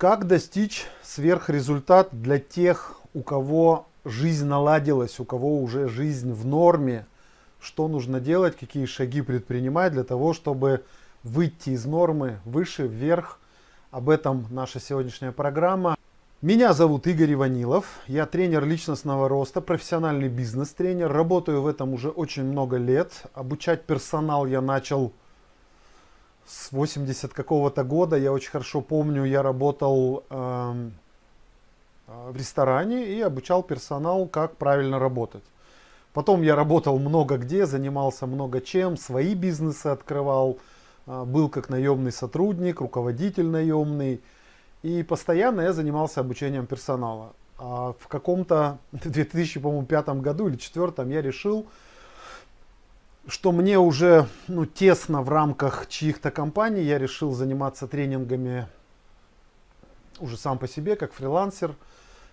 Как достичь сверхрезультат для тех, у кого жизнь наладилась, у кого уже жизнь в норме? Что нужно делать, какие шаги предпринимать для того, чтобы выйти из нормы выше, вверх? Об этом наша сегодняшняя программа. Меня зовут Игорь Иванилов, я тренер личностного роста, профессиональный бизнес-тренер, работаю в этом уже очень много лет. Обучать персонал я начал с 80 какого-то года, я очень хорошо помню, я работал э, в ресторане и обучал персонал, как правильно работать. Потом я работал много где, занимался много чем, свои бизнесы открывал, э, был как наемный сотрудник, руководитель наемный. И постоянно я занимался обучением персонала. А в каком-то 2005 году или 2004 я решил, что мне уже ну, тесно в рамках чьих-то компаний, я решил заниматься тренингами уже сам по себе, как фрилансер.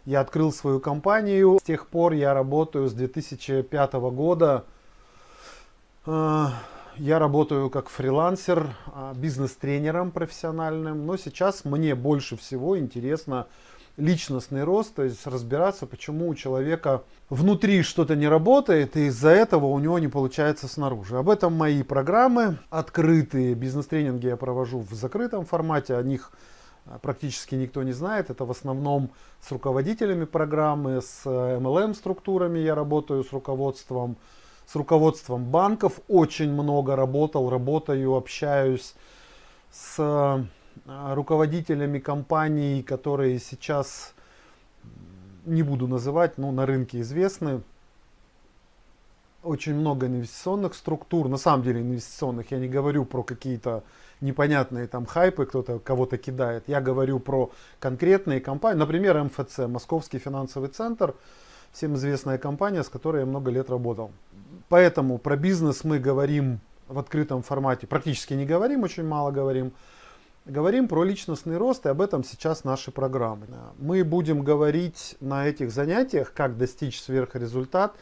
Я открыл свою компанию. С тех пор я работаю с 2005 года. А, я работаю как фрилансер, а, бизнес-тренером профессиональным. Но сейчас мне больше всего интересно личностный рост, то есть разбираться, почему у человека внутри что-то не работает, и из-за этого у него не получается снаружи. Об этом мои программы. Открытые бизнес-тренинги я провожу в закрытом формате, о них а, практически никто не знает. Это в основном с руководителями программы, с MLM-структурами я работаю, с руководством, с руководством банков. Очень много работал, работаю, общаюсь с руководителями компаний, которые сейчас, не буду называть, но на рынке известны. Очень много инвестиционных структур, на самом деле инвестиционных, я не говорю про какие-то непонятные там хайпы, кто-то кого-то кидает. Я говорю про конкретные компании, например, МФЦ, Московский финансовый центр, всем известная компания, с которой я много лет работал. Поэтому про бизнес мы говорим в открытом формате, практически не говорим, очень мало говорим. Говорим про личностный рост, и об этом сейчас наши программы. Мы будем говорить на этих занятиях, как достичь сверхрезультат,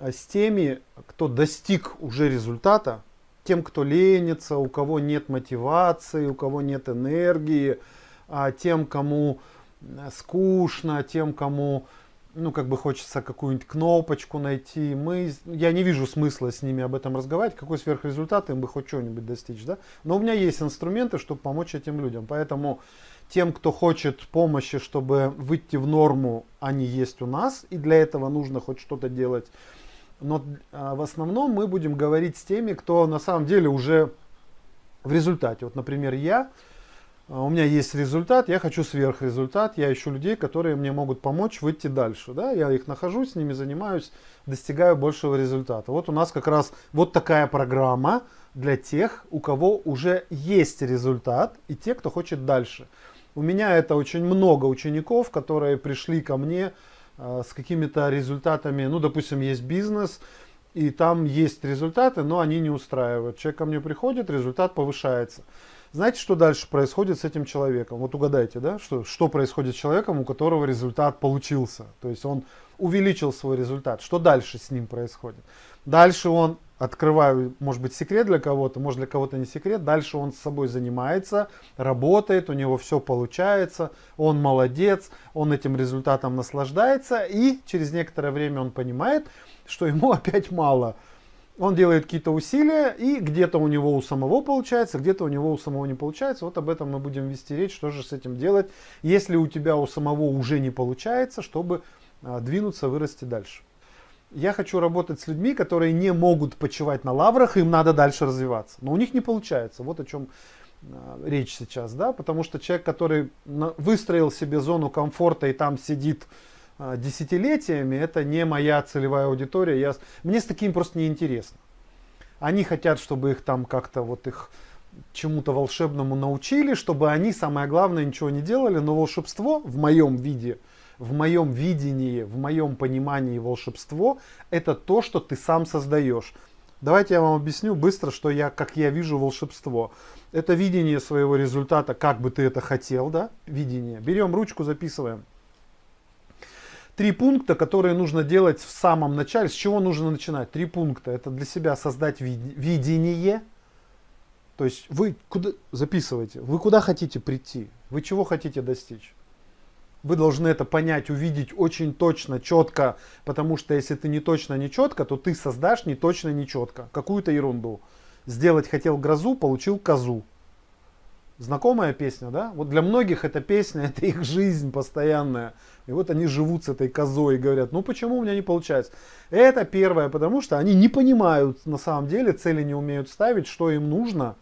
э, с теми, кто достиг уже результата, тем, кто ленится, у кого нет мотивации, у кого нет энергии, а тем, кому э, скучно, тем, кому ну, как бы хочется какую-нибудь кнопочку найти. Мы, я не вижу смысла с ними об этом разговаривать, какой сверхрезультат им бы хоть что-нибудь достичь, да. Но у меня есть инструменты, чтобы помочь этим людям. Поэтому тем, кто хочет помощи, чтобы выйти в норму, они есть у нас. И для этого нужно хоть что-то делать. Но а, в основном мы будем говорить с теми, кто на самом деле уже в результате. Вот, например, я у меня есть результат, я хочу сверхрезультат, я ищу людей, которые мне могут помочь выйти дальше. Да? Я их нахожу, с ними занимаюсь, достигаю большего результата. Вот у нас как раз вот такая программа для тех, у кого уже есть результат и те, кто хочет дальше. У меня это очень много учеников, которые пришли ко мне э, с какими-то результатами. Ну, допустим, есть бизнес, и там есть результаты, но они не устраивают. Человек ко мне приходит, результат повышается. Знаете, что дальше происходит с этим человеком? Вот угадайте, да, что, что происходит с человеком, у которого результат получился. То есть он увеличил свой результат. Что дальше с ним происходит? Дальше он, открываю, может быть, секрет для кого-то, может для кого-то не секрет, дальше он с собой занимается, работает, у него все получается, он молодец, он этим результатом наслаждается, и через некоторое время он понимает, что ему опять мало он делает какие-то усилия, и где-то у него у самого получается, где-то у него у самого не получается. Вот об этом мы будем вести речь, что же с этим делать, если у тебя у самого уже не получается, чтобы а, двинуться, вырасти дальше. Я хочу работать с людьми, которые не могут почивать на лаврах, им надо дальше развиваться. Но у них не получается. Вот о чем а, речь сейчас, да, потому что человек, который выстроил себе зону комфорта и там сидит десятилетиями, это не моя целевая аудитория. Я, мне с таким просто неинтересно. Они хотят, чтобы их там как-то вот их чему-то волшебному научили, чтобы они, самое главное, ничего не делали, но волшебство в моем виде, в моем видении, в моем понимании волшебство, это то, что ты сам создаешь. Давайте я вам объясню быстро, что я, как я вижу волшебство. Это видение своего результата, как бы ты это хотел, да, видение. Берем ручку, записываем. Три пункта, которые нужно делать в самом начале. С чего нужно начинать? Три пункта. Это для себя создать видение. То есть вы куда записываете? Вы куда хотите прийти? Вы чего хотите достичь? Вы должны это понять, увидеть очень точно, четко, потому что если ты не точно, не четко, то ты создашь не точно, не четко. Какую-то ерунду. Сделать хотел грозу, получил козу. Знакомая песня, да? Вот для многих эта песня, это их жизнь постоянная. И вот они живут с этой козой и говорят, ну почему у меня не получается? Это первое, потому что они не понимают на самом деле, цели не умеют ставить, что им нужно,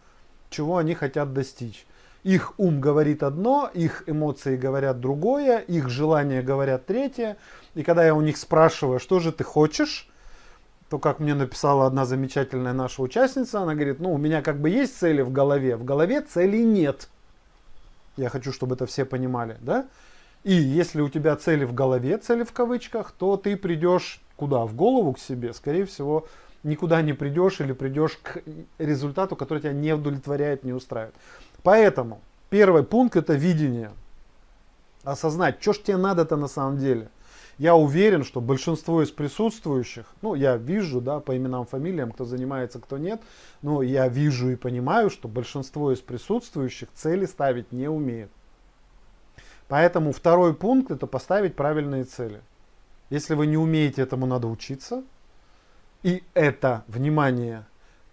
чего они хотят достичь. Их ум говорит одно, их эмоции говорят другое, их желания говорят третье. И когда я у них спрашиваю, что же ты хочешь, то, как мне написала одна замечательная наша участница, она говорит, ну, у меня как бы есть цели в голове, в голове целей нет. Я хочу, чтобы это все понимали, да? И если у тебя цели в голове, цели в кавычках, то ты придешь куда? В голову к себе, скорее всего, никуда не придешь или придешь к результату, который тебя не удовлетворяет, не устраивает. Поэтому первый пункт это видение. Осознать, что ж тебе надо-то на самом деле. Я уверен, что большинство из присутствующих, ну, я вижу, да, по именам, фамилиям, кто занимается, кто нет, но я вижу и понимаю, что большинство из присутствующих цели ставить не умеет. Поэтому второй пункт это поставить правильные цели. Если вы не умеете этому, надо учиться. И это, внимание,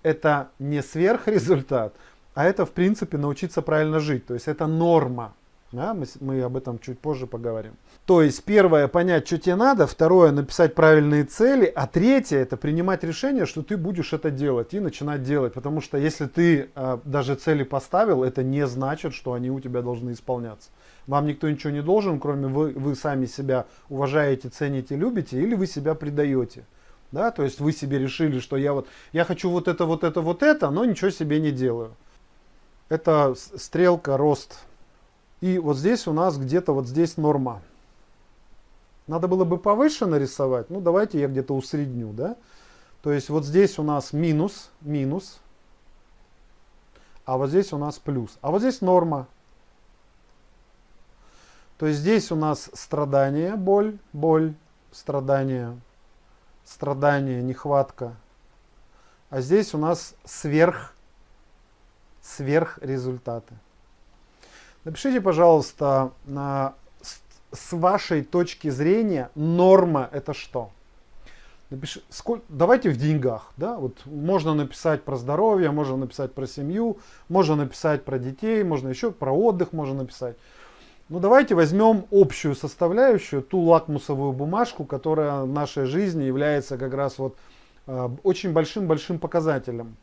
это не сверхрезультат, а это, в принципе, научиться правильно жить. То есть это норма. Да, мы, мы об этом чуть позже поговорим. То есть первое понять, что тебе надо, второе написать правильные цели, а третье это принимать решение, что ты будешь это делать и начинать делать. Потому что если ты э, даже цели поставил, это не значит, что они у тебя должны исполняться. Вам никто ничего не должен, кроме вы, вы сами себя уважаете, цените, любите, или вы себя предаете. Да, то есть вы себе решили, что я вот я хочу вот это, вот это, вот это, но ничего себе не делаю. Это стрелка рост и вот здесь у нас где-то вот здесь норма. Надо было бы повыше нарисовать. Ну, давайте я где-то усредню, да. То есть вот здесь у нас минус, минус. А вот здесь у нас плюс. А вот здесь норма. То есть здесь у нас страдание, боль, боль, страдание, страдание, нехватка. А здесь у нас сверх, сверх результаты. Напишите, пожалуйста, с вашей точки зрения норма это что? Напиши, сколько, давайте в деньгах. Да? Вот можно написать про здоровье, можно написать про семью, можно написать про детей, можно еще про отдых можно написать. Ну давайте возьмем общую составляющую, ту лакмусовую бумажку, которая в нашей жизни является как раз вот э, очень большим-большим показателем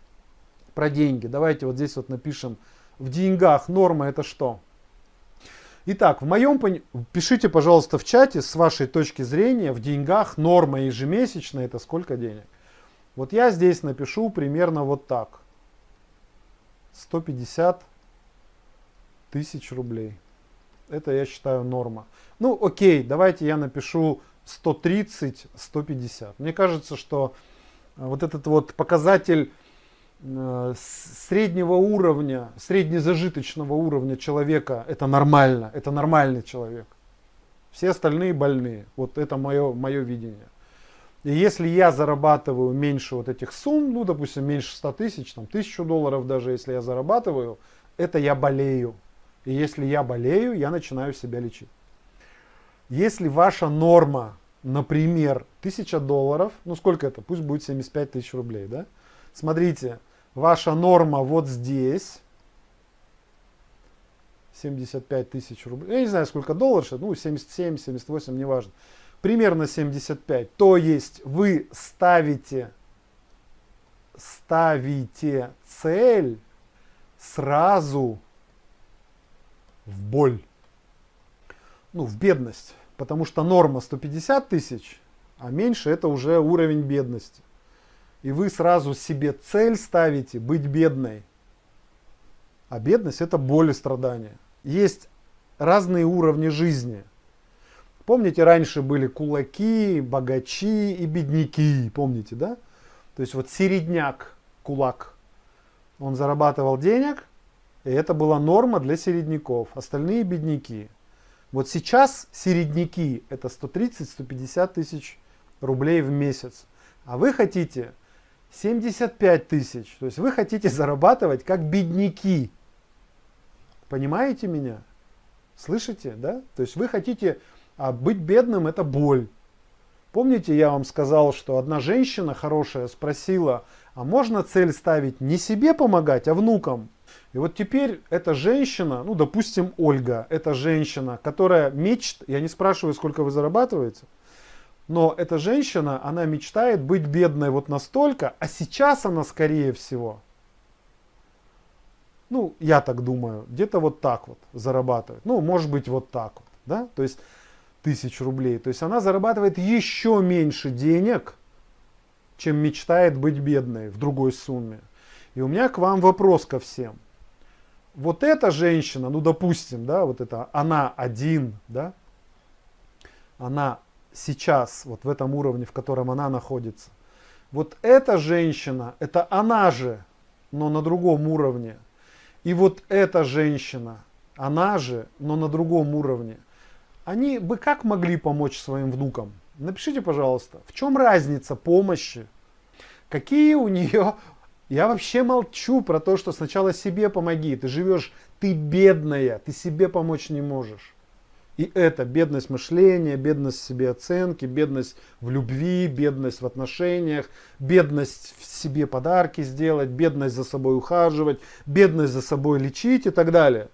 про деньги. Давайте вот здесь вот напишем в деньгах норма это что? Итак, в моем пишите, пожалуйста, в чате с вашей точки зрения в деньгах норма ежемесячная это сколько денег. Вот я здесь напишу примерно вот так. 150 тысяч рублей. Это я считаю норма. Ну окей, давайте я напишу 130-150. Мне кажется, что вот этот вот показатель Э, среднего уровня, среднезажиточного уровня человека, это нормально, это нормальный человек. Все остальные больные. Вот это мое, мое видение. И если я зарабатываю меньше вот этих сумм, ну, допустим, меньше 100 тысяч, там, тысячу долларов даже, если я зарабатываю, это я болею. И если я болею, я начинаю себя лечить. Если ваша норма, например, 1000 долларов, ну, сколько это? Пусть будет 75 тысяч рублей, да? Смотрите, ваша норма вот здесь. 75 тысяч рублей. Я не знаю, сколько долларов, ну 77, 78, неважно. Примерно 75. То есть вы ставите, ставите цель сразу в боль. Ну, в бедность. Потому что норма 150 тысяч, а меньше это уже уровень бедности и вы сразу себе цель ставите быть бедной. А бедность это боль и страдания. Есть разные уровни жизни. Помните, раньше были кулаки, богачи и бедняки, помните, да? То есть вот середняк, кулак, он зарабатывал денег, и это была норма для середняков, остальные бедняки. Вот сейчас середняки это 130-150 тысяч рублей в месяц. А вы хотите 75 тысяч. То есть вы хотите зарабатывать как бедняки. Понимаете меня? Слышите, да? То есть вы хотите, а быть бедным это боль. Помните, я вам сказал, что одна женщина хорошая спросила, а можно цель ставить не себе помогать, а внукам? И вот теперь эта женщина, ну допустим Ольга, эта женщина, которая мечт, я не спрашиваю, сколько вы зарабатываете, но эта женщина, она мечтает быть бедной вот настолько, а сейчас она скорее всего, ну я так думаю, где-то вот так вот зарабатывает. Ну может быть вот так вот, да, то есть тысяч рублей. То есть она зарабатывает еще меньше денег, чем мечтает быть бедной в другой сумме. И у меня к вам вопрос ко всем. Вот эта женщина, ну допустим, да, вот это она один, да, она сейчас, вот в этом уровне, в котором она находится. Вот эта женщина, это она же, но на другом уровне. И вот эта женщина, она же, но на другом уровне. Они бы как могли помочь своим внукам? Напишите, пожалуйста, в чем разница помощи? Какие у нее... Я вообще молчу про то, что сначала себе помоги. Ты живешь, ты бедная, ты себе помочь не можешь. И это бедность мышления, бедность себе оценки, бедность в любви, бедность в отношениях, бедность в себе подарки сделать, бедность за собой ухаживать, бедность за собой лечить и так далее.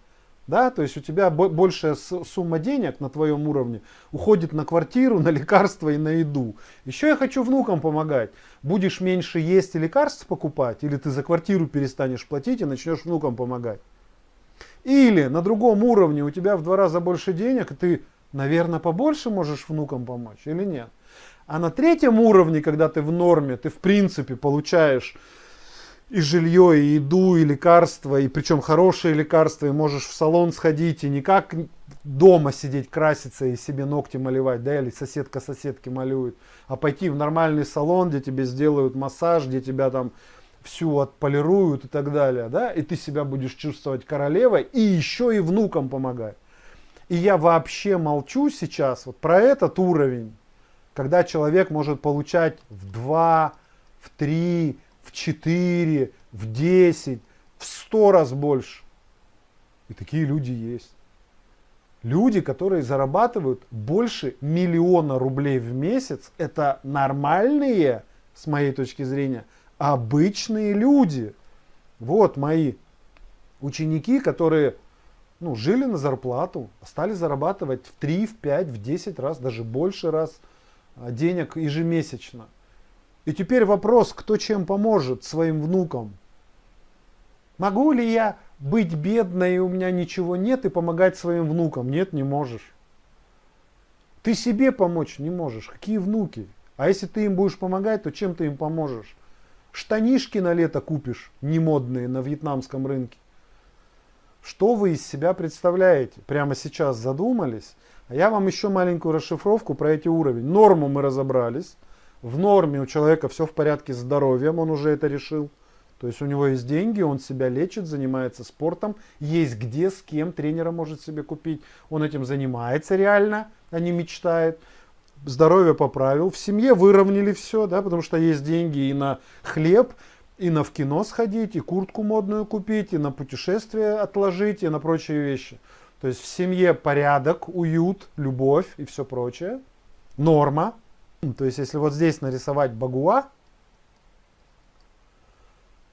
Да, то есть у тебя большая сумма денег на твоем уровне уходит на квартиру, на лекарства и на еду. Еще я хочу внукам помогать. Будешь меньше есть и лекарств покупать, или ты за квартиру перестанешь платить и начнешь внукам помогать. Или на другом уровне у тебя в два раза больше денег, и ты, наверное, побольше можешь внукам помочь или нет. А на третьем уровне, когда ты в норме, ты в принципе получаешь и жилье, и еду, и лекарства, и причем хорошие лекарства, и можешь в салон сходить, и не как дома сидеть, краситься и себе ногти малевать, да, или соседка соседки малюет, а пойти в нормальный салон, где тебе сделают массаж, где тебя там всю отполируют и так далее, да, и ты себя будешь чувствовать королевой, и еще и внукам помогать. И я вообще молчу сейчас вот про этот уровень, когда человек может получать в 2, в 3, в 4, в 10, в 100 раз больше. И такие люди есть. Люди, которые зарабатывают больше миллиона рублей в месяц, это нормальные, с моей точки зрения, обычные люди. Вот мои ученики, которые ну, жили на зарплату, стали зарабатывать в 3, в 5, в 10 раз, даже больше раз а, денег ежемесячно. И теперь вопрос, кто чем поможет своим внукам. Могу ли я быть бедной, и у меня ничего нет, и помогать своим внукам? Нет, не можешь. Ты себе помочь не можешь. Какие внуки? А если ты им будешь помогать, то чем ты им поможешь? Штанишки на лето купишь, не модные, на вьетнамском рынке. Что вы из себя представляете? Прямо сейчас задумались? А я вам еще маленькую расшифровку про эти уровни. Норму мы разобрались. В норме у человека все в порядке с здоровьем, он уже это решил. То есть у него есть деньги, он себя лечит, занимается спортом, есть где, с кем, тренера может себе купить. Он этим занимается реально, а не мечтает здоровье поправил, в семье выровняли все, да, потому что есть деньги и на хлеб, и на в кино сходить, и куртку модную купить, и на путешествие отложить, и на прочие вещи. То есть в семье порядок, уют, любовь и все прочее. Норма. То есть если вот здесь нарисовать багуа,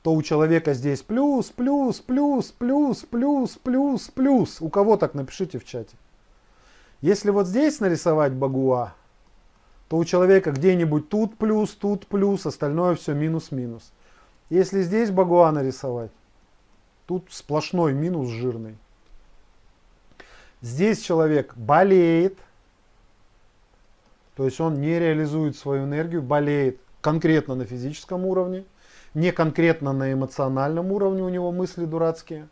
то у человека здесь плюс, плюс, плюс, плюс, плюс, плюс, плюс. У кого так напишите в чате. Если вот здесь нарисовать багуа, то у человека где-нибудь тут плюс, тут плюс, остальное все минус-минус. Если здесь багуа нарисовать, тут сплошной минус жирный. Здесь человек болеет, то есть он не реализует свою энергию, болеет конкретно на физическом уровне, не конкретно на эмоциональном уровне у него мысли дурацкие,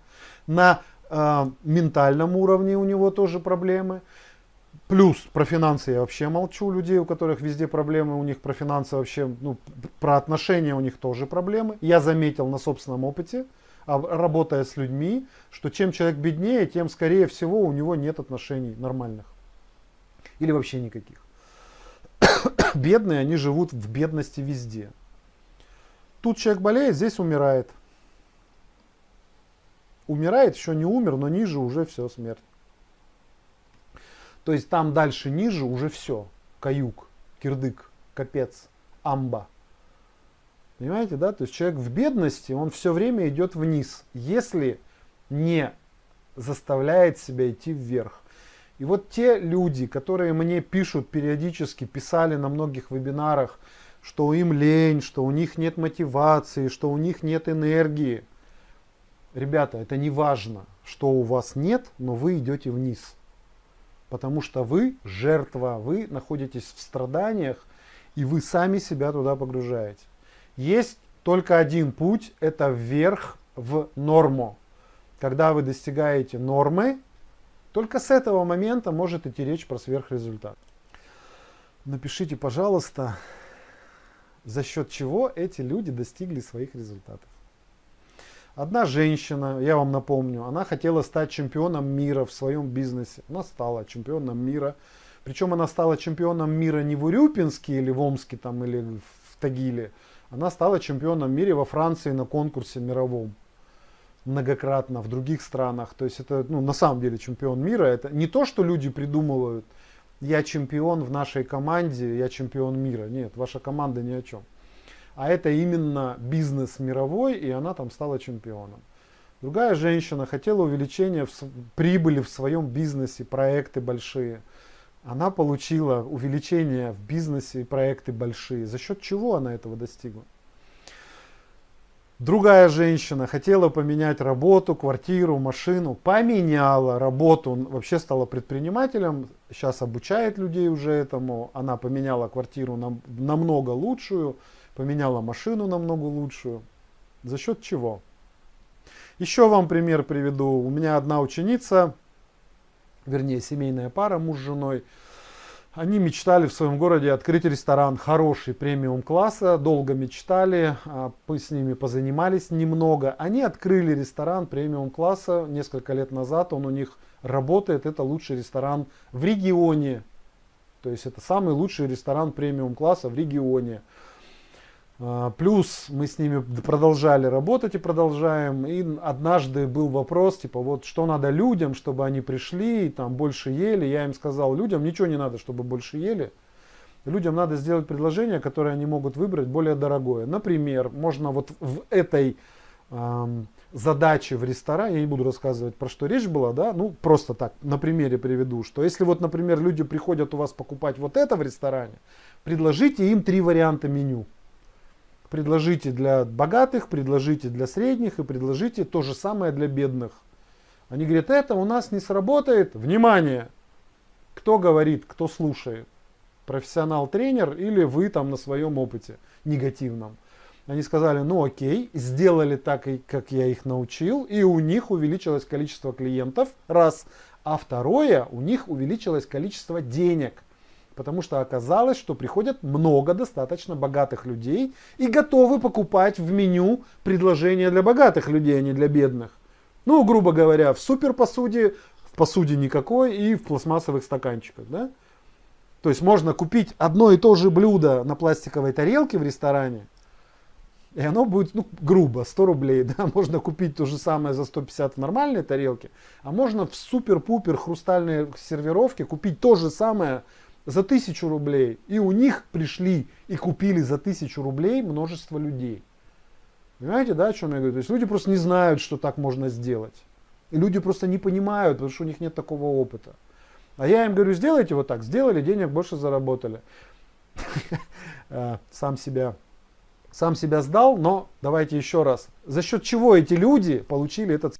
на э, ментальном уровне у него тоже проблемы. Плюс про финансы я вообще молчу. Людей, у которых везде проблемы, у них про финансы вообще, ну, про отношения у них тоже проблемы. Я заметил на собственном опыте, а, работая с людьми, что чем человек беднее, тем скорее всего у него нет отношений нормальных. Или вообще никаких. Бедные, они живут в бедности везде. Тут человек болеет, здесь умирает. Умирает, еще не умер, но ниже уже все, смерть. То есть там дальше ниже уже все. Каюк, кирдык, капец, амба. Понимаете, да? То есть человек в бедности, он все время идет вниз, если не заставляет себя идти вверх. И вот те люди, которые мне пишут периодически, писали на многих вебинарах, что им лень, что у них нет мотивации, что у них нет энергии. Ребята, это не важно, что у вас нет, но вы идете вниз. Потому что вы жертва, вы находитесь в страданиях, и вы сами себя туда погружаете. Есть только один путь, это вверх в норму. Когда вы достигаете нормы, только с этого момента может идти речь про сверхрезультат. Напишите, пожалуйста, за счет чего эти люди достигли своих результатов. Одна женщина, я вам напомню, она хотела стать чемпионом мира в своем бизнесе. Она стала чемпионом мира. Причем она стала чемпионом мира не в Урюпинске или в Омске там, или в Тагиле. Она стала чемпионом мира во Франции на конкурсе мировом многократно в других странах. То есть это ну, на самом деле чемпион мира. Это не то, что люди придумывают, я чемпион в нашей команде, я чемпион мира. Нет, ваша команда ни о чем. А это именно бизнес мировой, и она там стала чемпионом. Другая женщина хотела увеличения в, прибыли в своем бизнесе, проекты большие. Она получила увеличение в бизнесе и проекты большие. За счет чего она этого достигла? Другая женщина хотела поменять работу, квартиру, машину, поменяла работу, вообще стала предпринимателем, сейчас обучает людей уже этому. Она поменяла квартиру на, намного лучшую, поменяла машину намного лучшую. За счет чего? Еще вам пример приведу. У меня одна ученица, вернее семейная пара, муж с женой, они мечтали в своем городе открыть ресторан хороший, премиум класса, долго мечтали, а, мы с ними позанимались немного. Они открыли ресторан премиум класса несколько лет назад, он у них работает, это лучший ресторан в регионе. То есть это самый лучший ресторан премиум класса в регионе. А, плюс мы с ними продолжали работать и продолжаем. И однажды был вопрос, типа, вот что надо людям, чтобы они пришли и там больше ели. Я им сказал, людям ничего не надо, чтобы больше ели. Людям надо сделать предложение, которое они могут выбрать более дорогое. Например, можно вот в этой эм, задаче в ресторане, я не буду рассказывать, про что речь была, да, ну просто так, на примере приведу, что если вот, например, люди приходят у вас покупать вот это в ресторане, предложите им три варианта меню. Предложите для богатых, предложите для средних и предложите то же самое для бедных. Они говорят, это у нас не сработает. Внимание! Кто говорит, кто слушает? Профессионал-тренер или вы там на своем опыте негативном? Они сказали, ну окей, сделали так, как я их научил, и у них увеличилось количество клиентов, раз. А второе, у них увеличилось количество денег. Потому что оказалось, что приходят много достаточно богатых людей и готовы покупать в меню предложения для богатых людей, а не для бедных. Ну, грубо говоря, в супер посуде, в посуде никакой и в пластмассовых стаканчиках. Да? То есть можно купить одно и то же блюдо на пластиковой тарелке в ресторане, и оно будет, ну, грубо, 100 рублей. Да? Можно купить то же самое за 150 в нормальной тарелке, а можно в супер-пупер хрустальной сервировке купить то же самое за тысячу рублей. И у них пришли и купили за тысячу рублей множество людей. Понимаете, да, о чем я говорю? То есть люди просто не знают, что так можно сделать. И люди просто не понимают, потому что у них нет такого опыта. А я им говорю, сделайте вот так. Сделали, денег больше заработали. Э, сам себя, сам себя сдал, но давайте еще раз. За счет чего эти люди получили этот...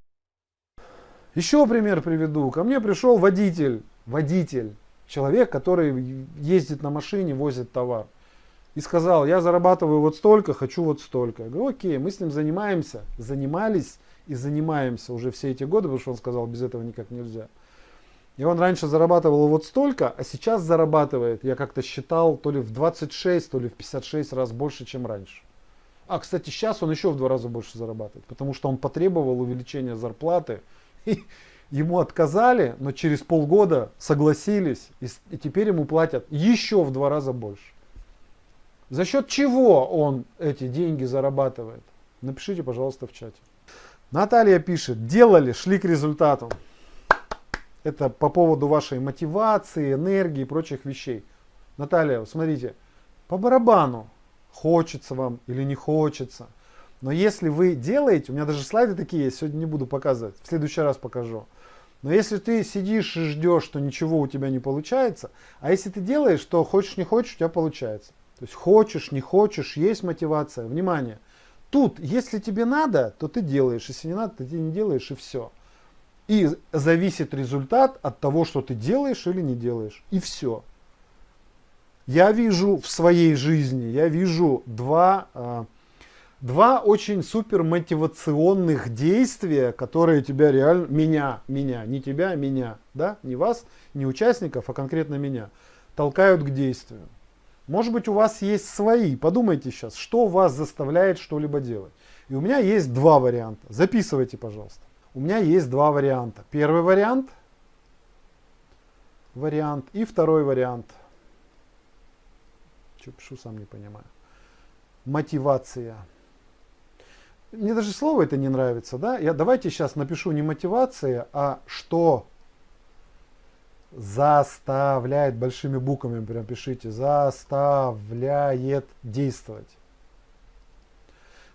Еще пример приведу. Ко мне пришел водитель, водитель человек, который ездит на машине, возит товар. И сказал, я зарабатываю вот столько, хочу вот столько. Я говорю, окей, мы с ним занимаемся, занимались и занимаемся уже все эти годы, потому что он сказал, без этого никак нельзя. И он раньше зарабатывал вот столько, а сейчас зарабатывает, я как-то считал, то ли в 26, то ли в 56 раз больше, чем раньше. А, кстати, сейчас он еще в два раза больше зарабатывает, потому что он потребовал увеличения зарплаты. Ему отказали, но через полгода согласились, и, и теперь ему платят еще в два раза больше. За счет чего он эти деньги зарабатывает? Напишите, пожалуйста, в чате. Наталья пишет, делали, шли к результату. Это по поводу вашей мотивации, энергии и прочих вещей. Наталья, смотрите, по барабану, хочется вам или не хочется. Но если вы делаете, у меня даже слайды такие есть, сегодня не буду показывать, в следующий раз покажу. Но если ты сидишь и ждешь, что ничего у тебя не получается, а если ты делаешь, то хочешь не хочешь, у тебя получается. То есть хочешь, не хочешь, есть мотивация. Внимание! Тут, если тебе надо, то ты делаешь. Если не надо, то ты не делаешь и все. И зависит результат от того, что ты делаешь или не делаешь. И все. Я вижу в своей жизни, я вижу два, а, два очень супер мотивационных действия, которые тебя реально, меня, меня, не тебя, меня, да, не вас, не участников, а конкретно меня, толкают к действию. Может быть у вас есть свои, подумайте сейчас, что вас заставляет что-либо делать. И у меня есть два варианта, записывайте, пожалуйста. У меня есть два варианта. Первый вариант, вариант и второй вариант – что пишу, сам не понимаю. Мотивация. Мне даже слово это не нравится, да? Я давайте сейчас напишу не мотивация, а что заставляет большими буквами прям пишите заставляет действовать.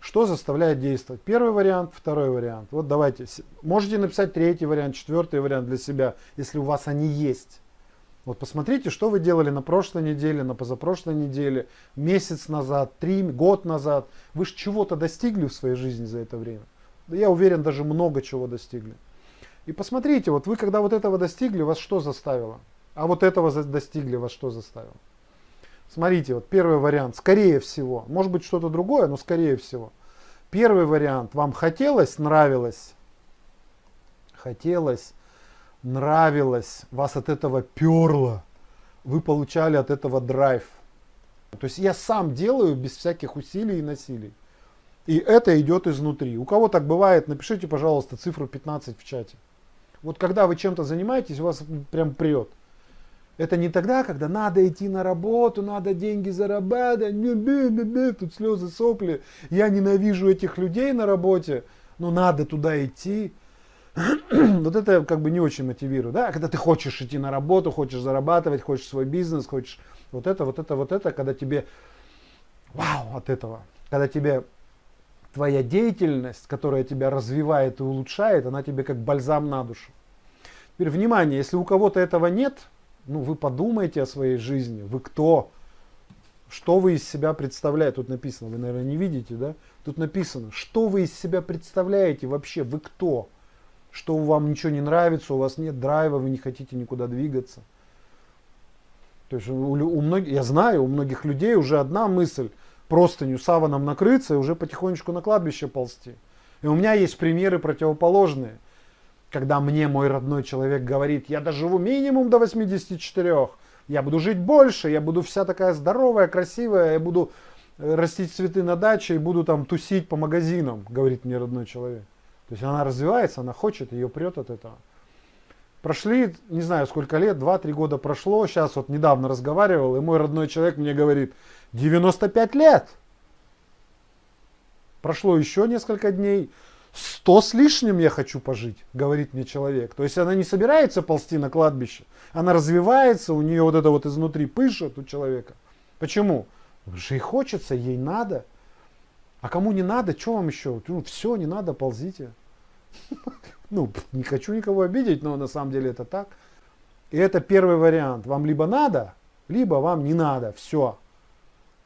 Что заставляет действовать? Первый вариант второй вариант. Вот давайте можете написать третий вариант четвертый вариант для себя если у вас они есть вот посмотрите, что вы делали на прошлой неделе, на позапрошлой неделе, месяц назад, три, год назад. Вы же чего-то достигли в своей жизни за это время. Я уверен, даже много чего достигли. И посмотрите, вот вы когда вот этого достигли, вас что заставило? А вот этого достигли, вас что заставило? Смотрите, вот первый вариант, скорее всего, может быть что-то другое, но скорее всего. Первый вариант, вам хотелось, нравилось, хотелось, нравилось, вас от этого перло, вы получали от этого драйв. То есть я сам делаю без всяких усилий и насилий. И это идет изнутри. У кого так бывает, напишите, пожалуйста, цифру 15 в чате. Вот когда вы чем-то занимаетесь, у вас прям прет. Это не тогда, когда надо идти на работу, надо деньги зарабатывать, тут слезы, сопли. Я ненавижу этих людей на работе, но надо туда идти. вот это как бы не очень мотивирует, да, когда ты хочешь идти на работу, хочешь зарабатывать, хочешь свой бизнес, хочешь вот это, вот это, вот это, когда тебе вау от этого, когда тебе твоя деятельность, которая тебя развивает и улучшает, она тебе как бальзам на душу. Теперь внимание, если у кого-то этого нет, ну вы подумайте о своей жизни, вы кто, что вы из себя представляете, тут написано, вы наверное не видите, да, тут написано, что вы из себя представляете вообще, вы кто, что вам ничего не нравится, у вас нет драйва, вы не хотите никуда двигаться. То есть у, у многих, я знаю, у многих людей уже одна мысль, простыню саваном накрыться и уже потихонечку на кладбище ползти. И у меня есть примеры противоположные. Когда мне мой родной человек говорит, я доживу минимум до 84, я буду жить больше, я буду вся такая здоровая, красивая, я буду э, растить цветы на даче и буду там тусить по магазинам, говорит мне родной человек. То есть она развивается, она хочет, ее прет от этого. Прошли, не знаю сколько лет, 2-3 года прошло, сейчас вот недавно разговаривал, и мой родной человек мне говорит, 95 лет. Прошло еще несколько дней, 100 с лишним я хочу пожить, говорит мне человек. То есть она не собирается ползти на кладбище, она развивается, у нее вот это вот изнутри пышет у человека. Почему? Потому что ей хочется, ей надо. А кому не надо, что вам еще? Ну, все, не надо, ползите. Ну, не хочу никого обидеть, но на самом деле это так. И это первый вариант. Вам либо надо, либо вам не надо. Все.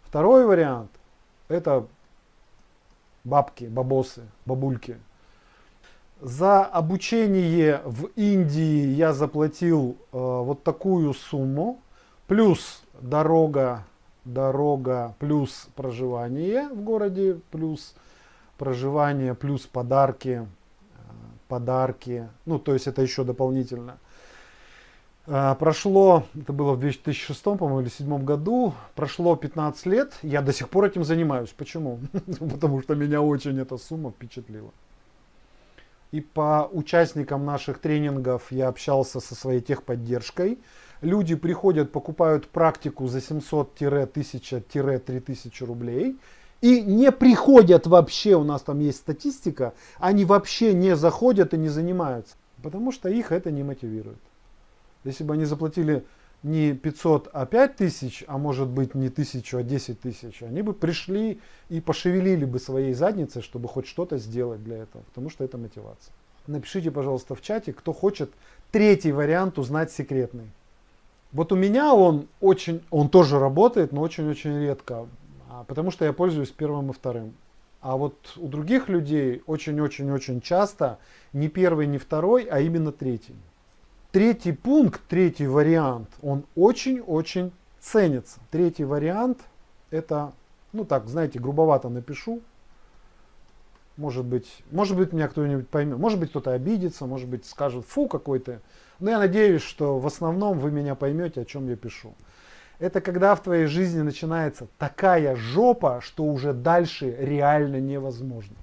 Второй вариант. Это бабки, бабосы, бабульки. За обучение в Индии я заплатил э, вот такую сумму. Плюс дорога дорога плюс проживание в городе, плюс проживание, плюс подарки, э, подарки, ну то есть это еще дополнительно. Э, прошло, это было в 2006, по-моему, или 2007 году, прошло 15 лет, я до сих пор этим занимаюсь. Почему? Потому что меня очень эта сумма впечатлила. И по участникам наших тренингов я общался со своей техподдержкой, люди приходят, покупают практику за 700-1000-3000 рублей и не приходят вообще, у нас там есть статистика, они вообще не заходят и не занимаются, потому что их это не мотивирует. Если бы они заплатили не 500, а 5 тысяч, а может быть не тысячу, а 10 тысяч, они бы пришли и пошевелили бы своей задницей, чтобы хоть что-то сделать для этого, потому что это мотивация. Напишите, пожалуйста, в чате, кто хочет третий вариант узнать секретный. Вот у меня он очень, он тоже работает, но очень-очень редко, а, потому что я пользуюсь первым и вторым. А вот у других людей очень-очень-очень часто не первый, не второй, а именно третий. Третий пункт, третий вариант, он очень-очень ценится. Третий вариант, это, ну так, знаете, грубовато напишу. Может быть, может быть меня кто-нибудь поймет, может быть кто-то обидится, может быть скажет, фу какой-то. Но я надеюсь, что в основном вы меня поймете, о чем я пишу. Это когда в твоей жизни начинается такая жопа, что уже дальше реально невозможно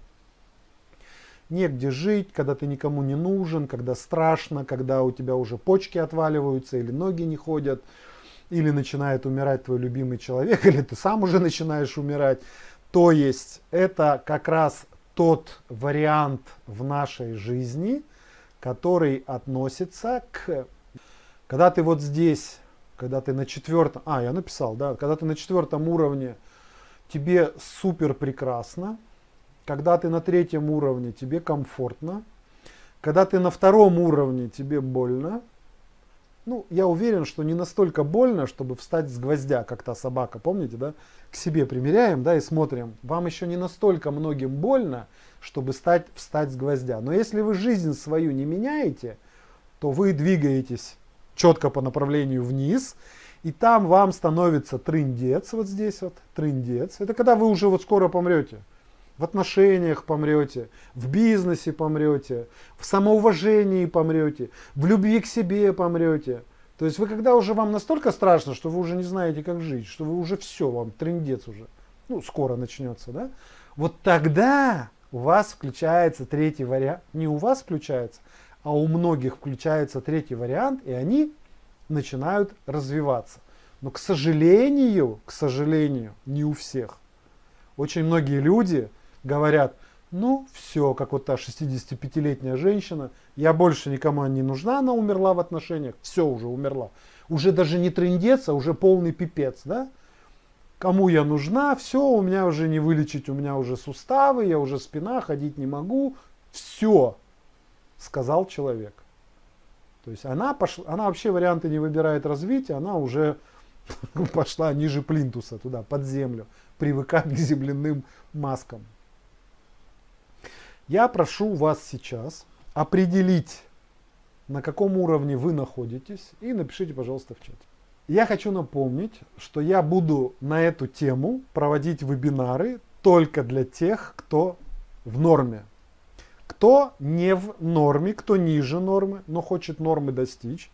негде жить, когда ты никому не нужен, когда страшно, когда у тебя уже почки отваливаются или ноги не ходят, или начинает умирать твой любимый человек, или ты сам уже начинаешь умирать. То есть это как раз тот вариант в нашей жизни, который относится к... Когда ты вот здесь, когда ты на четвертом... А, я написал, да. Когда ты на четвертом уровне, тебе супер прекрасно, когда ты на третьем уровне, тебе комфортно. Когда ты на втором уровне, тебе больно. Ну, я уверен, что не настолько больно, чтобы встать с гвоздя, как та собака, помните, да? К себе примеряем, да, и смотрим. Вам еще не настолько многим больно, чтобы стать, встать с гвоздя. Но если вы жизнь свою не меняете, то вы двигаетесь четко по направлению вниз, и там вам становится трындец, вот здесь вот, трындец. Это когда вы уже вот скоро помрете в отношениях помрете, в бизнесе помрете, в самоуважении помрете, в любви к себе помрете. То есть вы когда уже вам настолько страшно, что вы уже не знаете, как жить, что вы уже все, вам трендец уже, ну, скоро начнется, да? Вот тогда у вас включается третий вариант, не у вас включается, а у многих включается третий вариант, и они начинают развиваться. Но, к сожалению, к сожалению, не у всех. Очень многие люди говорят, ну все, как вот та 65-летняя женщина, я больше никому не нужна, она умерла в отношениях, все уже умерла. Уже даже не трендец, а уже полный пипец, да? Кому я нужна, все, у меня уже не вылечить, у меня уже суставы, я уже спина, ходить не могу, все, сказал человек. То есть она, пошла, она вообще варианты не выбирает развития, она уже пошла ниже плинтуса, туда, под землю, привыкать к земляным маскам. Я прошу вас сейчас определить, на каком уровне вы находитесь, и напишите, пожалуйста, в чате. Я хочу напомнить, что я буду на эту тему проводить вебинары только для тех, кто в норме. Кто не в норме, кто ниже нормы, но хочет нормы достичь.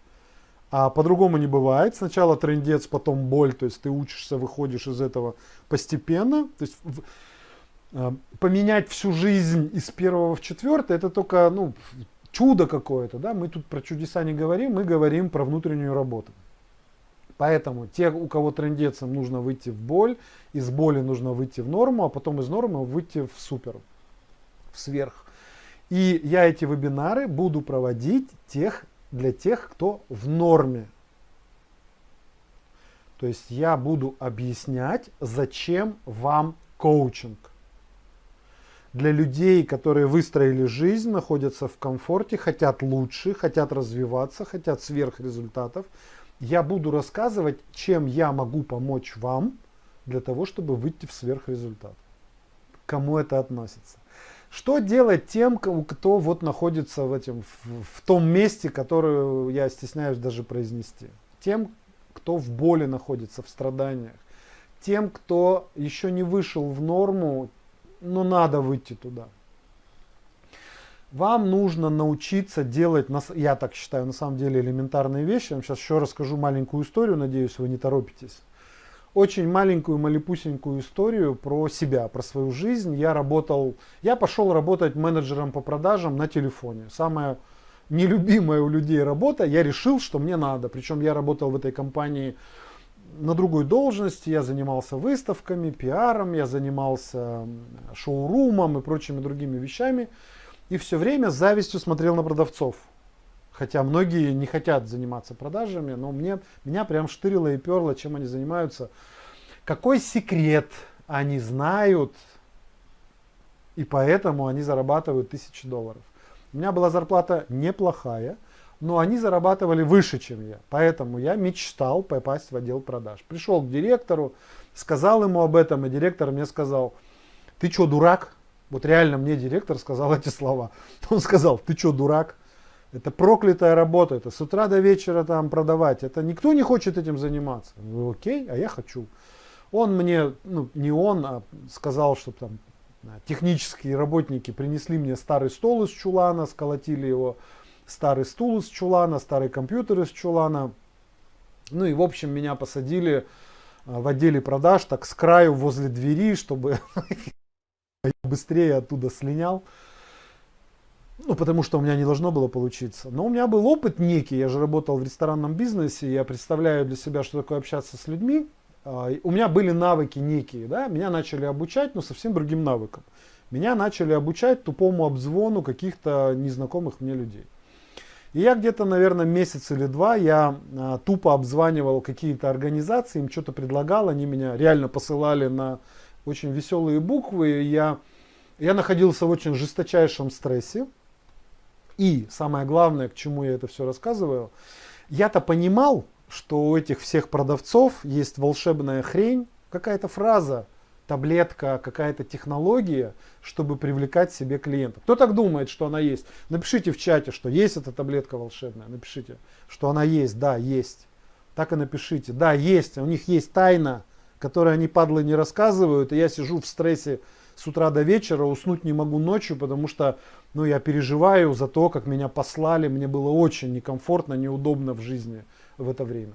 А по-другому не бывает. Сначала трендец, потом боль. То есть ты учишься, выходишь из этого постепенно. То есть поменять всю жизнь из первого в четвертое, это только ну, чудо какое-то. Да? Мы тут про чудеса не говорим, мы говорим про внутреннюю работу. Поэтому те, у кого трендецам нужно выйти в боль, из боли нужно выйти в норму, а потом из нормы выйти в супер, в сверх. И я эти вебинары буду проводить тех, для тех, кто в норме. То есть я буду объяснять, зачем вам коучинг для людей, которые выстроили жизнь, находятся в комфорте, хотят лучше, хотят развиваться, хотят сверхрезультатов. Я буду рассказывать, чем я могу помочь вам для того, чтобы выйти в сверхрезультат. Кому это относится? Что делать тем, кто вот находится в, этом, в, в том месте, которое я стесняюсь даже произнести? Тем, кто в боли находится, в страданиях. Тем, кто еще не вышел в норму, но надо выйти туда. Вам нужно научиться делать, я так считаю, на самом деле элементарные вещи. Я вам сейчас еще расскажу маленькую историю, надеюсь, вы не торопитесь. Очень маленькую, малепусенькую историю про себя, про свою жизнь. Я работал, я пошел работать менеджером по продажам на телефоне. Самая нелюбимая у людей работа, я решил, что мне надо. Причем я работал в этой компании на другой должности, я занимался выставками, пиаром, я занимался шоурумом и прочими другими вещами. И все время с завистью смотрел на продавцов. Хотя многие не хотят заниматься продажами, но мне, меня прям штырило и перло, чем они занимаются. Какой секрет они знают, и поэтому они зарабатывают тысячи долларов. У меня была зарплата неплохая, но они зарабатывали выше, чем я. Поэтому я мечтал попасть в отдел продаж. Пришел к директору, сказал ему об этом, и директор мне сказал, ты что, дурак? Вот реально мне директор сказал эти слова. Он сказал, ты что, дурак? Это проклятая работа, это с утра до вечера там продавать. Это никто не хочет этим заниматься. Ну, окей, а я хочу. Он мне, ну не он, а сказал, что там технические работники принесли мне старый стол из чулана, сколотили его, старый стул из чулана, старый компьютер из чулана. Ну и в общем меня посадили а, в отделе продаж так с краю возле двери, чтобы быстрее оттуда слинял. Ну, потому что у меня не должно было получиться. Но у меня был опыт некий, я же работал в ресторанном бизнесе, я представляю для себя, что такое общаться с людьми. А, у меня были навыки некие, да, меня начали обучать, но совсем другим навыкам. Меня начали обучать тупому обзвону каких-то незнакомых мне людей. И я где-то, наверное, месяц или два я а, тупо обзванивал какие-то организации, им что-то предлагал, они меня реально посылали на очень веселые буквы. Я, я находился в очень жесточайшем стрессе. И самое главное, к чему я это все рассказываю, я-то понимал, что у этих всех продавцов есть волшебная хрень, какая-то фраза, таблетка, какая-то технология, чтобы привлекать себе клиента. Кто так думает, что она есть? Напишите в чате, что есть эта таблетка волшебная. Напишите, что она есть. Да, есть. Так и напишите. Да, есть. У них есть тайна, которую они, падлы, не рассказывают. И я сижу в стрессе с утра до вечера, уснуть не могу ночью, потому что ну, я переживаю за то, как меня послали. Мне было очень некомфортно, неудобно в жизни в это время.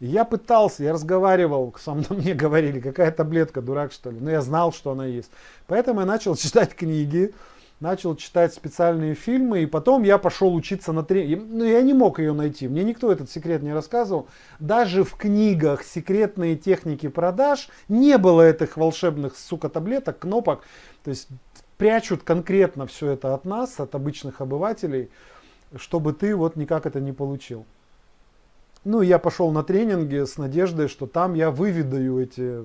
Я пытался, я разговаривал, со мной мне говорили, какая таблетка, дурак что ли. Но я знал, что она есть. Поэтому я начал читать книги, начал читать специальные фильмы, и потом я пошел учиться на тренинг. Ну, я не мог ее найти, мне никто этот секрет не рассказывал. Даже в книгах «Секретные техники продаж» не было этих волшебных, сука, таблеток, кнопок. То есть прячут конкретно все это от нас, от обычных обывателей, чтобы ты вот никак это не получил. Ну, я пошел на тренинги с надеждой, что там я выведаю эти э,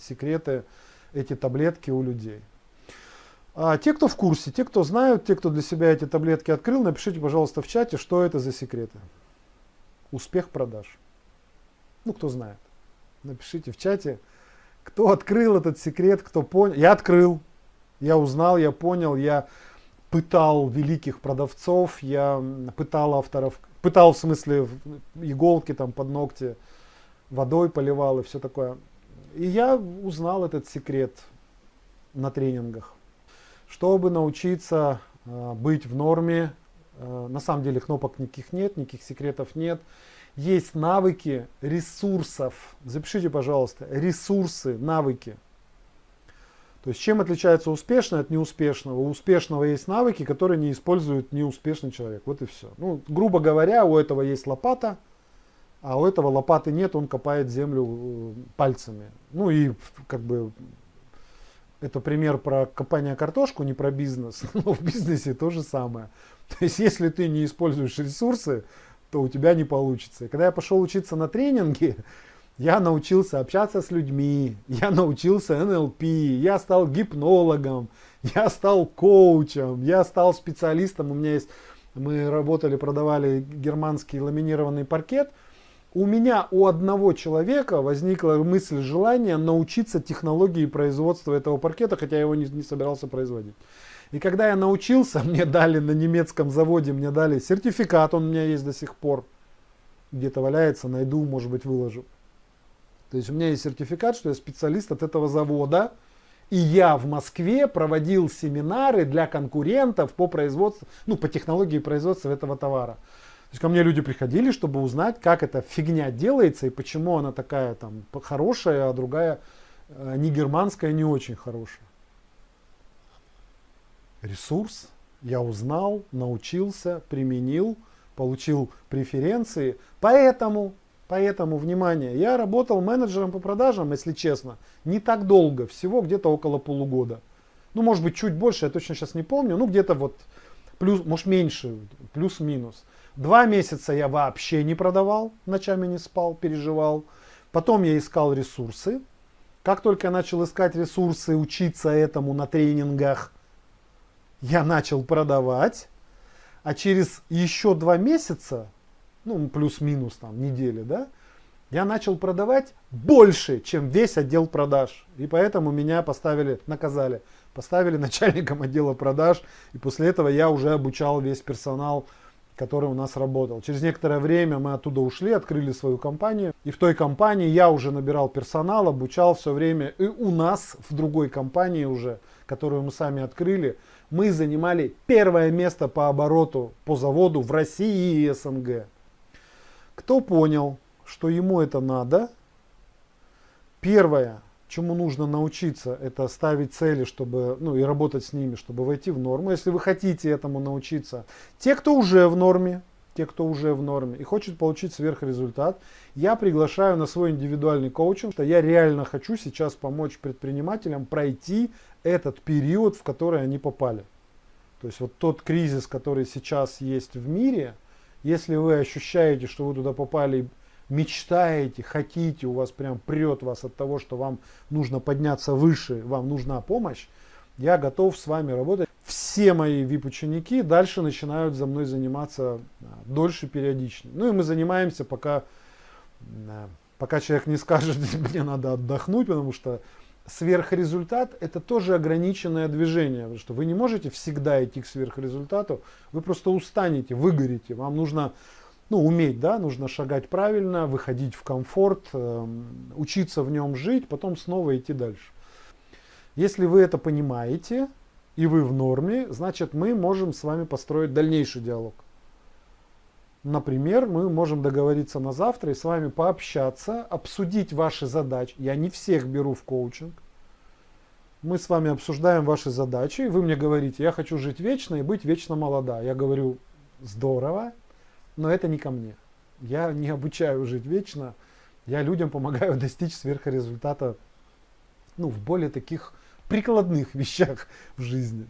секреты, эти таблетки у людей. А те, кто в курсе, те, кто знают, те, кто для себя эти таблетки открыл, напишите, пожалуйста, в чате, что это за секреты. Успех продаж. Ну, кто знает. Напишите в чате, кто открыл этот секрет, кто понял. Я открыл, я узнал, я понял, я пытал великих продавцов, я пытал авторов пытал в смысле иголки там под ногти, водой поливал и все такое. И я узнал этот секрет на тренингах. Чтобы научиться э, быть в норме, э, на самом деле кнопок никаких нет, никаких секретов нет. Есть навыки ресурсов. Запишите, пожалуйста, ресурсы, навыки. То есть чем отличается успешный от неуспешного? У успешного есть навыки, которые не использует неуспешный человек. Вот и все. Ну, грубо говоря, у этого есть лопата, а у этого лопаты нет, он копает землю э, пальцами. Ну и как бы это пример про копание картошку, не про бизнес. Но в бизнесе то же самое. То есть если ты не используешь ресурсы, то у тебя не получится. И когда я пошел учиться на тренинге, я научился общаться с людьми, я научился НЛП, я стал гипнологом, я стал коучем, я стал специалистом. У меня есть, мы работали, продавали германский ламинированный паркет. У меня у одного человека возникла мысль, желание научиться технологии производства этого паркета, хотя я его не, не собирался производить. И когда я научился, мне дали на немецком заводе, мне дали сертификат, он у меня есть до сих пор, где-то валяется, найду, может быть, выложу. То есть у меня есть сертификат, что я специалист от этого завода. И я в Москве проводил семинары для конкурентов по производству, ну, по технологии производства этого товара. То есть ко мне люди приходили, чтобы узнать, как эта фигня делается и почему она такая там хорошая, а другая э, не германская, не очень хорошая. Ресурс я узнал, научился, применил, получил преференции. Поэтому Поэтому, внимание, я работал менеджером по продажам, если честно, не так долго, всего где-то около полугода. Ну, может быть, чуть больше, я точно сейчас не помню, ну, где-то вот плюс, может, меньше, плюс-минус. Два месяца я вообще не продавал, ночами не спал, переживал. Потом я искал ресурсы. Как только я начал искать ресурсы, учиться этому на тренингах, я начал продавать. А через еще два месяца, ну плюс-минус там недели, да, я начал продавать больше, чем весь отдел продаж. И поэтому меня поставили, наказали, поставили начальником отдела продаж. И после этого я уже обучал весь персонал, который у нас работал. Через некоторое время мы оттуда ушли, открыли свою компанию. И в той компании я уже набирал персонал, обучал все время. И у нас в другой компании уже, которую мы сами открыли, мы занимали первое место по обороту по заводу в России и СНГ. Кто понял, что ему это надо. Первое, чему нужно научиться, это ставить цели, чтобы, ну и работать с ними, чтобы войти в норму. Если вы хотите этому научиться, те, кто уже в норме, те, кто уже в норме и хочет получить сверхрезультат, я приглашаю на свой индивидуальный коучинг, что я реально хочу сейчас помочь предпринимателям пройти этот период, в который они попали. То есть вот тот кризис, который сейчас есть в мире, если вы ощущаете, что вы туда попали мечтаете, хотите, у вас прям прет вас от того, что вам нужно подняться выше, вам нужна помощь, я готов с вами работать. Все мои VIP-ученики дальше начинают за мной заниматься а, дольше, периодичнее. Ну и мы занимаемся, пока, пока человек не скажет, мне надо отдохнуть, потому что сверхрезультат это тоже ограниченное движение, потому что вы не можете всегда идти к сверхрезультату, вы просто устанете, выгорите, вам нужно ну, уметь, да, нужно шагать правильно, выходить в комфорт, э, учиться в нем жить, потом снова идти дальше. Если вы это понимаете и вы в норме, значит мы можем с вами построить дальнейший диалог. Например, мы можем договориться на завтра и с вами пообщаться, обсудить ваши задачи. Я не всех беру в коучинг. Мы с вами обсуждаем ваши задачи. Вы мне говорите, я хочу жить вечно и быть вечно молода. Я говорю, здорово, но это не ко мне. Я не обучаю жить вечно, я людям помогаю достичь сверхрезультата ну, в более таких прикладных вещах в жизни.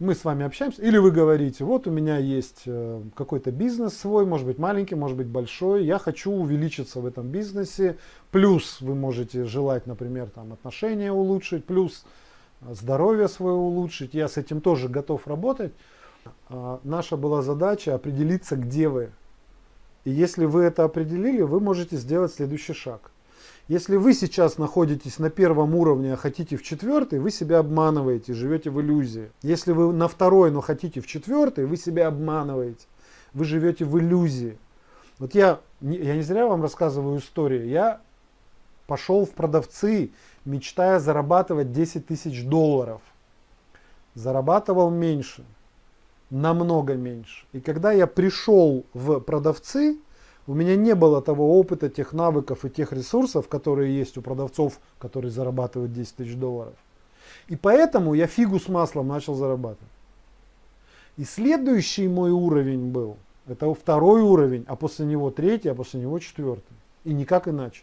Мы с вами общаемся, или вы говорите, вот у меня есть э, какой-то бизнес свой, может быть маленький, может быть большой, я хочу увеличиться в этом бизнесе, плюс вы можете желать, например, там, отношения улучшить, плюс здоровье свое улучшить, я с этим тоже готов работать. А, наша была задача определиться, где вы. И если вы это определили, вы можете сделать следующий шаг. Если вы сейчас находитесь на первом уровне, а хотите в четвертый, вы себя обманываете, живете в иллюзии. Если вы на второй, но хотите в четвертый, вы себя обманываете. Вы живете в иллюзии. Вот я, я не зря вам рассказываю историю. Я пошел в продавцы, мечтая зарабатывать 10 тысяч долларов. Зарабатывал меньше намного меньше. И когда я пришел в продавцы, у меня не было того опыта, тех навыков и тех ресурсов, которые есть у продавцов, которые зарабатывают 10 тысяч долларов. И поэтому я фигу с маслом начал зарабатывать. И следующий мой уровень был, это второй уровень, а после него третий, а после него четвертый. И никак иначе.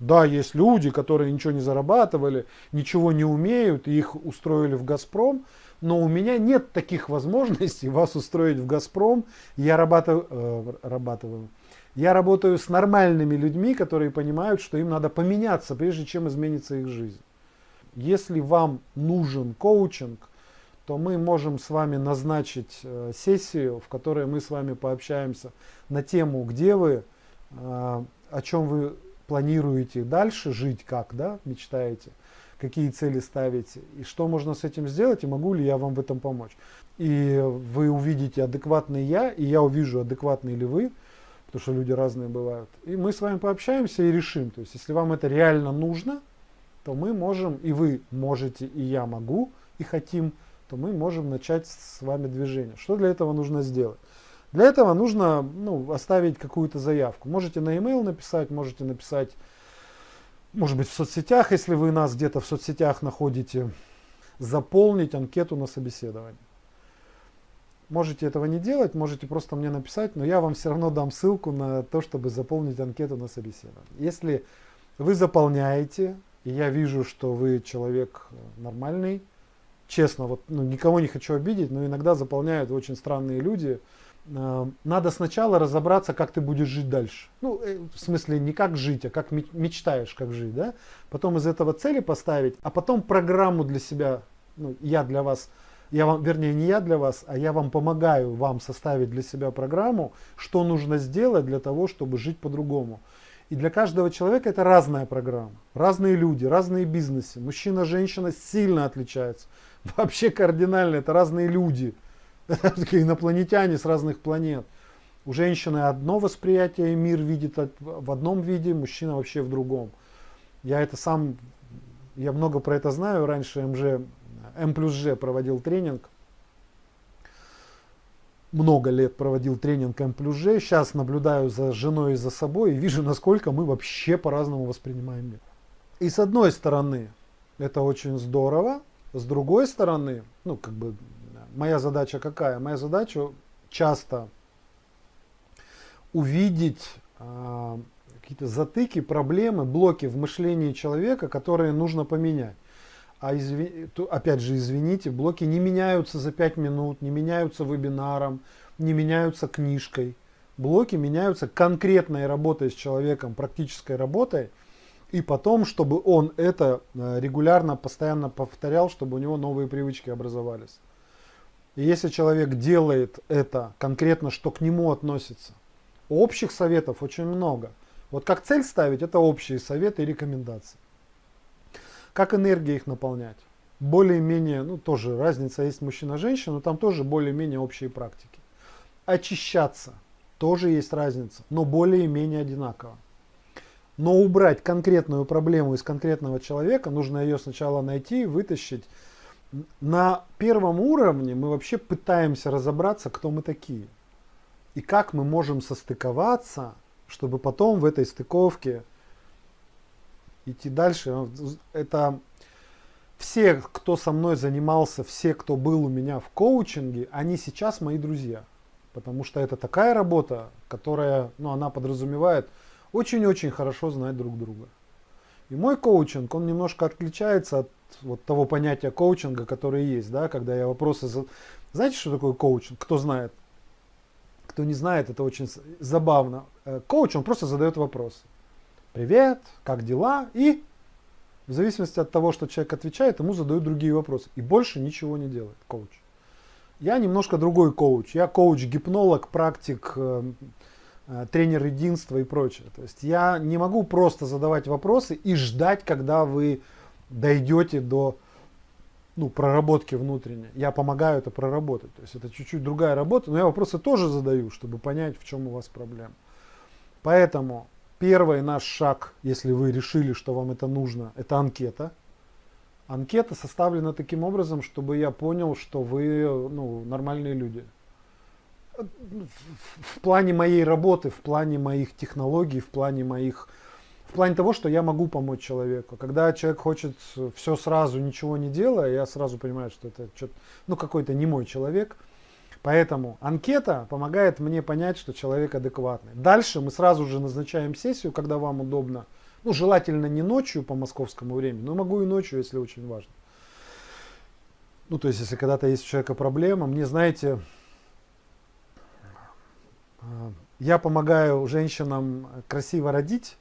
Да, есть люди, которые ничего не зарабатывали, ничего не умеют, их устроили в «Газпром», но у меня нет таких возможностей вас устроить в «Газпром». Я работаю, э, работаю, я работаю с нормальными людьми, которые понимают, что им надо поменяться, прежде чем изменится их жизнь. Если вам нужен коучинг, то мы можем с вами назначить э, сессию, в которой мы с вами пообщаемся на тему, где вы, э, о чем вы планируете дальше жить, как, да, мечтаете, какие цели ставите, и что можно с этим сделать, и могу ли я вам в этом помочь. И вы увидите адекватный я, и я увижу, адекватный ли вы, потому что люди разные бывают. И мы с вами пообщаемся и решим. То есть, если вам это реально нужно, то мы можем, и вы можете, и я могу, и хотим, то мы можем начать с вами движение. Что для этого нужно сделать? Для этого нужно ну, оставить какую-то заявку. Можете на e-mail написать, можете написать, может быть, в соцсетях, если вы нас где-то в соцсетях находите, заполнить анкету на собеседование. Можете этого не делать, можете просто мне написать, но я вам все равно дам ссылку на то, чтобы заполнить анкету на собеседование. Если вы заполняете, и я вижу, что вы человек нормальный, честно, вот ну, никого не хочу обидеть, но иногда заполняют очень странные люди, э, надо сначала разобраться, как ты будешь жить дальше. Ну, э, в смысле, не как жить, а как мечтаешь, как жить, да? Потом из этого цели поставить, а потом программу для себя, ну, я для вас, я вам, вернее, не я для вас, а я вам помогаю вам составить для себя программу, что нужно сделать для того, чтобы жить по-другому. И для каждого человека это разная программа. Разные люди, разные бизнесы. Мужчина, женщина сильно отличаются. Вообще кардинально, это разные люди. Инопланетяне с разных планет. У женщины одно восприятие, мир видит в одном виде, мужчина вообще в другом. Я это сам, я много про это знаю. Раньше МЖ, М плюс Ж проводил тренинг. Много лет проводил тренинг М плюс Ж. Сейчас наблюдаю за женой и за собой и вижу, насколько мы вообще по-разному воспринимаем мир. И с одной стороны, это очень здорово. С другой стороны, ну как бы моя задача какая? Моя задача часто увидеть э, какие-то затыки, проблемы, блоки в мышлении человека, которые нужно поменять. А изви... опять же, извините, блоки не меняются за 5 минут, не меняются вебинаром, не меняются книжкой. Блоки меняются конкретной работой с человеком, практической работой, и потом, чтобы он это э, регулярно, постоянно повторял, чтобы у него новые привычки образовались. И если человек делает это конкретно, что к нему относится, общих советов очень много. Вот как цель ставить, это общие советы и рекомендации. Как энергия их наполнять? Более-менее, ну тоже разница есть мужчина-женщина, но там тоже более-менее общие практики. Очищаться, тоже есть разница, но более-менее одинаково. Но убрать конкретную проблему из конкретного человека, нужно ее сначала найти, вытащить, на первом уровне мы вообще пытаемся разобраться, кто мы такие. И как мы можем состыковаться, чтобы потом в этой стыковке идти дальше. Это все, кто со мной занимался, все, кто был у меня в коучинге, они сейчас мои друзья. Потому что это такая работа, которая, ну, она подразумевает очень-очень хорошо знать друг друга. И мой коучинг, он немножко отличается от вот того понятия коучинга, которое есть, да, когда я вопросы... Знаете, что такое коучинг? Кто знает? Кто не знает, это очень забавно. Э, коуч, он просто задает вопросы. Привет, как дела? И в зависимости от того, что человек отвечает, ему задают другие вопросы. И больше ничего не делает коуч. Я немножко другой коуч. Я коуч-гипнолог, практик, э, э, тренер единства и прочее. То есть я не могу просто задавать вопросы и ждать, когда вы дойдете до ну, проработки внутренней. Я помогаю это проработать. То есть это чуть-чуть другая работа, но я вопросы тоже задаю, чтобы понять, в чем у вас проблема. Поэтому первый наш шаг, если вы решили, что вам это нужно, это анкета. Анкета составлена таким образом, чтобы я понял, что вы ну, нормальные люди. В плане моей работы, в плане моих технологий, в плане моих в плане того, что я могу помочь человеку. Когда человек хочет все сразу, ничего не делая, я сразу понимаю, что это ну, какой-то не мой человек. Поэтому анкета помогает мне понять, что человек адекватный. Дальше мы сразу же назначаем сессию, когда вам удобно. Ну, желательно не ночью по московскому времени, но могу и ночью, если очень важно. Ну, то есть, если когда-то есть у человека проблема, мне, знаете, а, я помогаю женщинам красиво родить,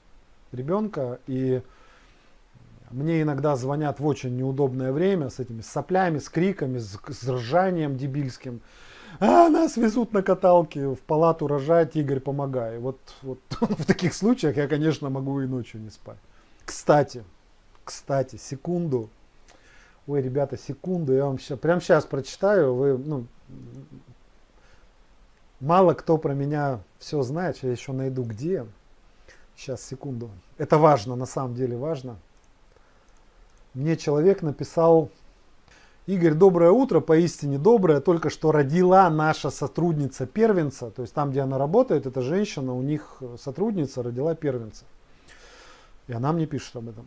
ребенка, и мне иногда звонят в очень неудобное время с этими соплями, с криками, с, с ржанием дебильским. А, нас везут на каталке в палату рожать, Игорь, помогай. Вот, вот в таких случаях я, конечно, могу и ночью не спать. Кстати, кстати, секунду. Ой, ребята, секунду, я вам сейчас, прямо сейчас прочитаю. Вы, ну, мало кто про меня все знает, я еще найду где. Сейчас, секунду. Это важно, на самом деле важно. Мне человек написал, Игорь, доброе утро, поистине доброе, только что родила наша сотрудница первенца, то есть там, где она работает, эта женщина, у них сотрудница родила первенца. И она мне пишет об этом.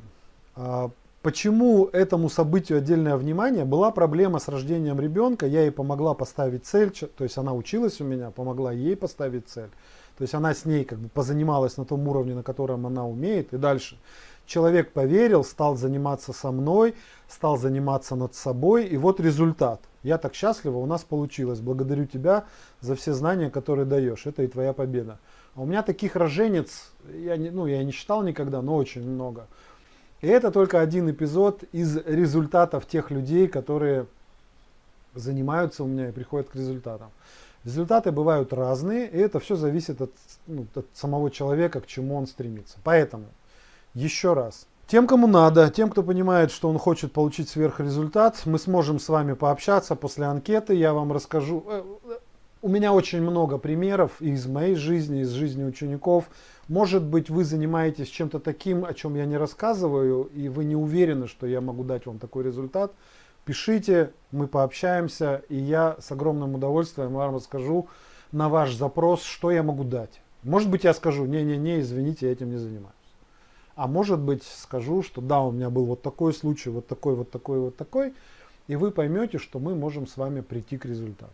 А почему этому событию отдельное внимание? Была проблема с рождением ребенка, я ей помогла поставить цель, то есть она училась у меня, помогла ей поставить цель. То есть она с ней как бы позанималась на том уровне, на котором она умеет, и дальше. Человек поверил, стал заниматься со мной, стал заниматься над собой, и вот результат. Я так счастлива, у нас получилось. Благодарю тебя за все знания, которые даешь. Это и твоя победа. А у меня таких роженец, я не, ну, я не считал никогда, но очень много. И это только один эпизод из результатов тех людей, которые занимаются у меня и приходят к результатам. Результаты бывают разные, и это все зависит от, ну, от самого человека, к чему он стремится. Поэтому, еще раз, тем, кому надо, тем, кто понимает, что он хочет получить сверхрезультат, мы сможем с вами пообщаться после анкеты, я вам расскажу. Э, у меня очень много примеров из моей жизни, из жизни учеников. Может быть, вы занимаетесь чем-то таким, о чем я не рассказываю, и вы не уверены, что я могу дать вам такой результат. Пишите, мы пообщаемся, и я с огромным удовольствием вам расскажу на ваш запрос, что я могу дать. Может быть, я скажу, не-не-не, извините, я этим не занимаюсь. А может быть, скажу, что да, у меня был вот такой случай, вот такой, вот такой, вот такой, и вы поймете, что мы можем с вами прийти к результату.